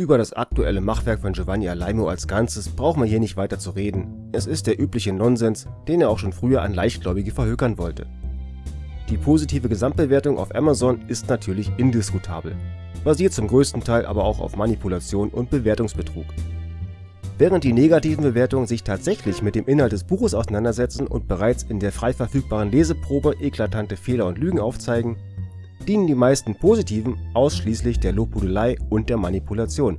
Über das aktuelle Machwerk von Giovanni Alaimo als Ganzes brauchen wir hier nicht weiter zu reden. Es ist der übliche Nonsens, den er auch schon früher an Leichtgläubige verhökern wollte. Die positive Gesamtbewertung auf Amazon ist natürlich indiskutabel, basiert zum größten Teil aber auch auf Manipulation und Bewertungsbetrug. Während die negativen Bewertungen sich tatsächlich mit dem Inhalt des Buches auseinandersetzen und bereits in der frei verfügbaren Leseprobe eklatante Fehler und Lügen aufzeigen, dienen die meisten positiven ausschließlich der Lobhudelei und der Manipulation.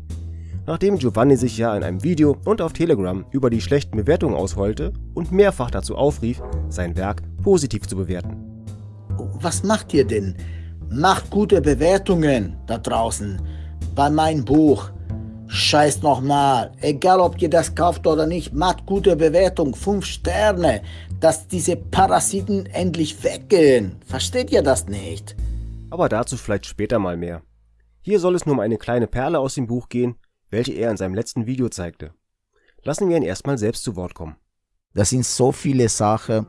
Nachdem Giovanni sich ja in einem Video und auf Telegram über die schlechten Bewertungen ausheulte und mehrfach dazu aufrief, sein Werk positiv zu bewerten. Was macht ihr denn? Macht gute Bewertungen da draußen bei meinem Buch. Scheiß nochmal, egal ob ihr das kauft oder nicht, macht gute Bewertung, 5 Sterne, dass diese Parasiten endlich weggehen. Versteht ihr das nicht? Aber dazu vielleicht später mal mehr. Hier soll es nur um eine kleine Perle aus dem Buch gehen, welche er in seinem letzten Video zeigte. Lassen wir ihn erstmal selbst zu Wort kommen. Das sind so viele Sachen,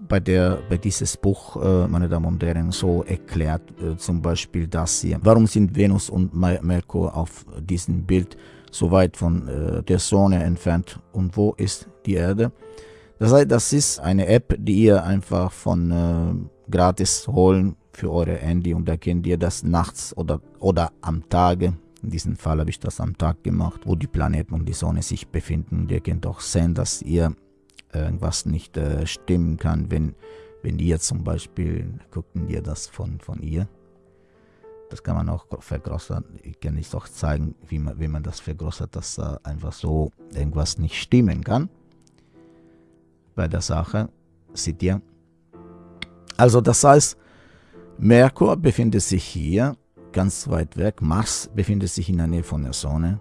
bei der bei dieses Buch, äh, meine Damen und Herren, so erklärt, äh, zum Beispiel das hier. Warum sind Venus und Merkur auf diesem Bild so weit von äh, der Sonne entfernt und wo ist die Erde? Das heißt, das ist eine App, die ihr einfach von gratis holen für eure Handy und da könnt ihr das nachts oder, oder am Tage in diesem Fall habe ich das am Tag gemacht, wo die Planeten und die Sonne sich befinden. Und ihr könnt auch sehen, dass ihr irgendwas nicht äh, stimmen kann, wenn, wenn ihr zum Beispiel, gucken wir das von, von ihr, das kann man auch vergrößern, ich kann nicht auch zeigen, wie man, wie man das vergrößert, dass äh, einfach so irgendwas nicht stimmen kann. Bei der Sache, seht ihr. Also das heißt, Merkur befindet sich hier, ganz weit weg, Mars befindet sich in der Nähe von der Sonne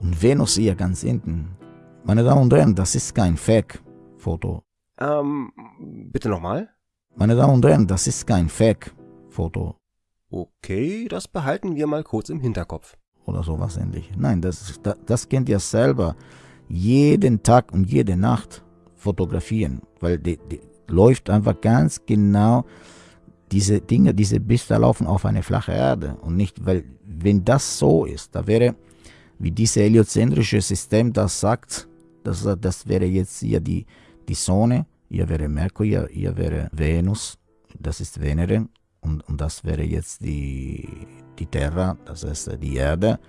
und Venus hier ganz hinten. Meine Damen und Herren, das ist kein Fake-Foto. Ähm, bitte nochmal? Meine Damen und Herren, das ist kein Fake-Foto. Okay, das behalten wir mal kurz im Hinterkopf. Oder sowas ähnliches. Nein, das, das, das kennt ihr selber. Jeden Tag und jede Nacht fotografieren, weil die, die läuft einfach ganz genau diese Dinge, diese Bilder laufen auf eine flache Erde und nicht, weil wenn das so ist, da wäre, wie dieses heliozentrische System das sagt, das, das wäre jetzt hier die, die Sonne, hier wäre Merkur, hier, hier wäre Venus, das ist Venere und, und das wäre jetzt die, die Terra, das heißt die Erde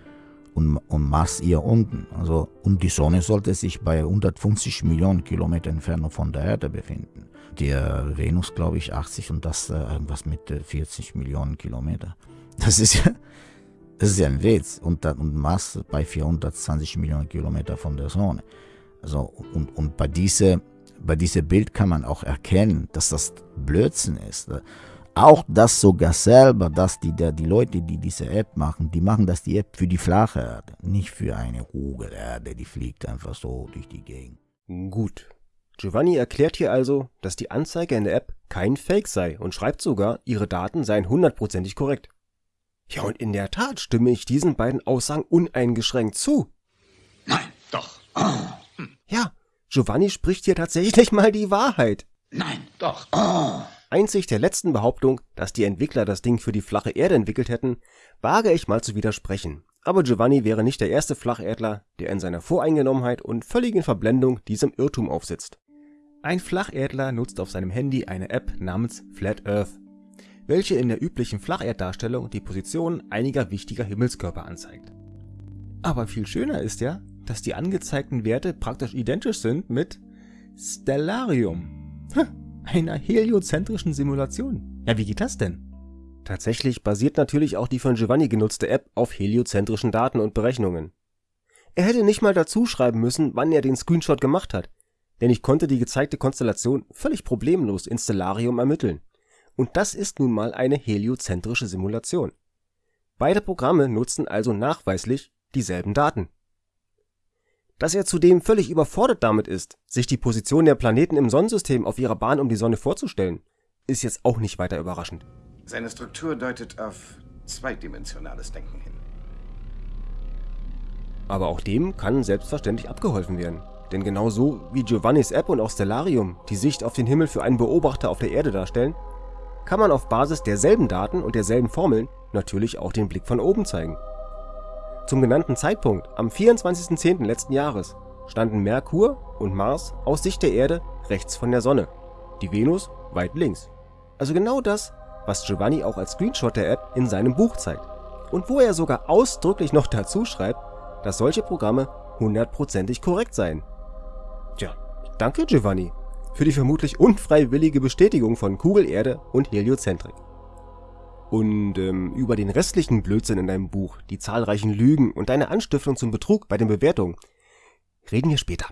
und, und Mars hier unten. Also, und die Sonne sollte sich bei 150 Millionen Kilometer Entfernung von der Erde befinden. Der Venus, glaube ich, 80 und das äh, irgendwas mit 40 Millionen Kilometer. Das ist ja, das ist ja ein Witz. Und, und Mars bei 420 Millionen Kilometer von der Sonne. Also, und, und bei diesem bei diese Bild kann man auch erkennen, dass das Blödsinn ist. Auch das sogar selber, dass die, die Leute, die diese App machen, die machen das die App für die flache Erde, nicht für eine Kugelerde, die fliegt einfach so durch die Gegend. Gut. Giovanni erklärt hier also, dass die Anzeige in der App kein Fake sei und schreibt sogar, ihre Daten seien hundertprozentig korrekt. Ja, und in der Tat stimme ich diesen beiden Aussagen uneingeschränkt zu. Nein, doch. Ja, Giovanni spricht hier tatsächlich mal die Wahrheit. Nein, doch. Einzig der letzten Behauptung, dass die Entwickler das Ding für die flache Erde entwickelt hätten, wage ich mal zu widersprechen. Aber Giovanni wäre nicht der erste Flacherdler, der in seiner Voreingenommenheit und völligen Verblendung diesem Irrtum aufsitzt. Ein Flacherdler nutzt auf seinem Handy eine App namens Flat Earth, welche in der üblichen Flacherddarstellung die Position einiger wichtiger Himmelskörper anzeigt. Aber viel schöner ist ja, dass die angezeigten Werte praktisch identisch sind mit Stellarium, einer heliozentrischen Simulation. Ja, wie geht das denn? Tatsächlich basiert natürlich auch die von Giovanni genutzte App auf heliozentrischen Daten und Berechnungen. Er hätte nicht mal dazu schreiben müssen, wann er den Screenshot gemacht hat, denn ich konnte die gezeigte Konstellation völlig problemlos in Stellarium ermitteln. Und das ist nun mal eine heliozentrische Simulation. Beide Programme nutzen also nachweislich dieselben Daten. Dass er zudem völlig überfordert damit ist, sich die Position der Planeten im Sonnensystem auf ihrer Bahn um die Sonne vorzustellen, ist jetzt auch nicht weiter überraschend. Seine Struktur deutet auf zweidimensionales Denken hin. Aber auch dem kann selbstverständlich abgeholfen werden. Denn genauso wie Giovannis App und auch Stellarium die Sicht auf den Himmel für einen Beobachter auf der Erde darstellen, kann man auf Basis derselben Daten und derselben Formeln natürlich auch den Blick von oben zeigen. Zum genannten Zeitpunkt, am 24.10. letzten Jahres, standen Merkur und Mars aus Sicht der Erde rechts von der Sonne, die Venus weit links. Also genau das, was Giovanni auch als Screenshot der App in seinem Buch zeigt. Und wo er sogar ausdrücklich noch dazu schreibt, dass solche Programme hundertprozentig korrekt seien. Tja, danke Giovanni für die vermutlich unfreiwillige Bestätigung von Kugelerde und Heliozentrik. Und ähm, über den restlichen Blödsinn in deinem Buch, die zahlreichen Lügen und deine Anstiftung zum Betrug bei den Bewertungen, reden wir später.